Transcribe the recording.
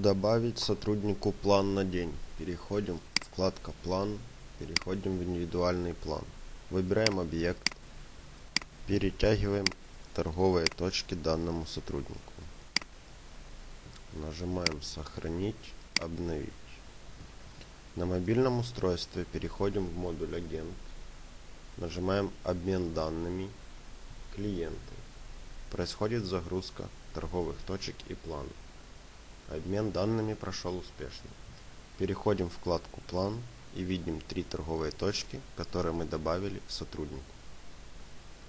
Добавить сотруднику план на день. Переходим, вкладка план, переходим в индивидуальный план. Выбираем объект, перетягиваем торговые точки данному сотруднику. Нажимаем сохранить, обновить. На мобильном устройстве переходим в модуль агент. Нажимаем обмен данными, клиенты. Происходит загрузка торговых точек и планов. Обмен данными прошел успешно. Переходим в вкладку «План» и видим три торговые точки, которые мы добавили сотруднику.